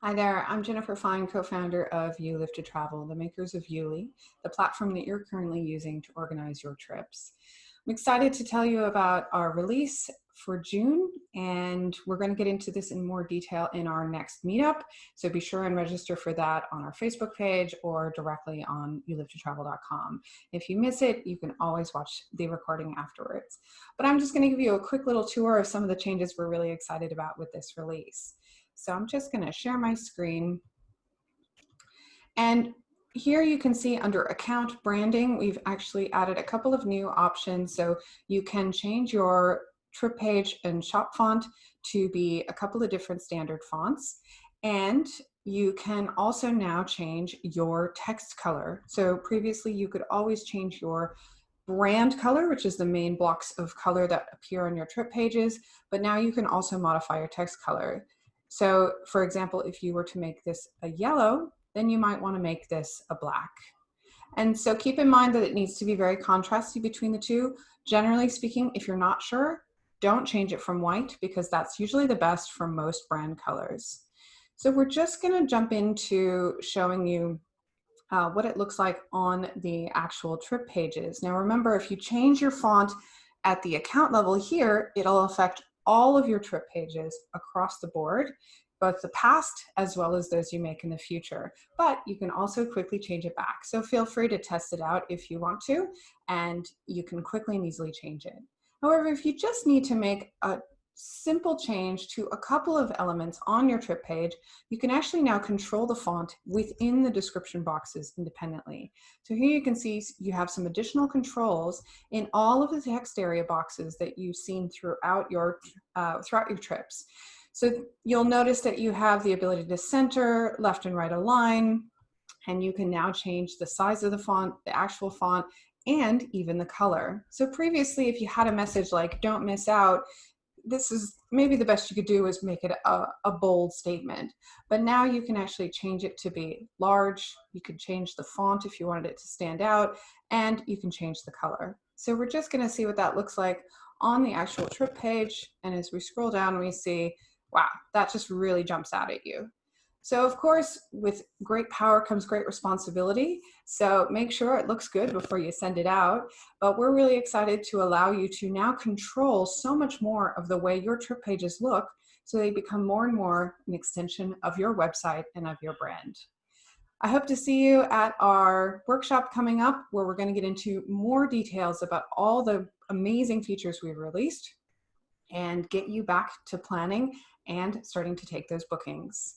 Hi there, I'm Jennifer Fine, co-founder of You Live to Travel, the makers of YouLi, the platform that you're currently using to organize your trips. I'm excited to tell you about our release for June, and we're going to get into this in more detail in our next meetup. So be sure and register for that on our Facebook page or directly on youlivetotravel.com. If you miss it, you can always watch the recording afterwards. But I'm just going to give you a quick little tour of some of the changes we're really excited about with this release. So I'm just gonna share my screen. And here you can see under account branding, we've actually added a couple of new options. So you can change your trip page and shop font to be a couple of different standard fonts. And you can also now change your text color. So previously you could always change your brand color, which is the main blocks of color that appear on your trip pages, but now you can also modify your text color. So for example, if you were to make this a yellow, then you might wanna make this a black. And so keep in mind that it needs to be very contrasty between the two. Generally speaking, if you're not sure, don't change it from white because that's usually the best for most brand colors. So we're just gonna jump into showing you uh, what it looks like on the actual trip pages. Now remember, if you change your font at the account level here, it'll affect all of your trip pages across the board, both the past as well as those you make in the future. But you can also quickly change it back. So feel free to test it out if you want to, and you can quickly and easily change it. However, if you just need to make a simple change to a couple of elements on your trip page, you can actually now control the font within the description boxes independently. So here you can see you have some additional controls in all of the text area boxes that you've seen throughout your, uh, throughout your trips. So you'll notice that you have the ability to center, left and right align, and you can now change the size of the font, the actual font, and even the color. So previously, if you had a message like, don't miss out, this is maybe the best you could do is make it a, a, bold statement. But now you can actually change it to be large. You can change the font if you wanted it to stand out, and you can change the color. So we're just gonna see what that looks like on the actual trip page. And as we scroll down, we see, wow, that just really jumps out at you. So of course, with great power comes great responsibility. So make sure it looks good before you send it out. But we're really excited to allow you to now control so much more of the way your trip pages look so they become more and more an extension of your website and of your brand. I hope to see you at our workshop coming up where we're going to get into more details about all the amazing features we've released and get you back to planning and starting to take those bookings.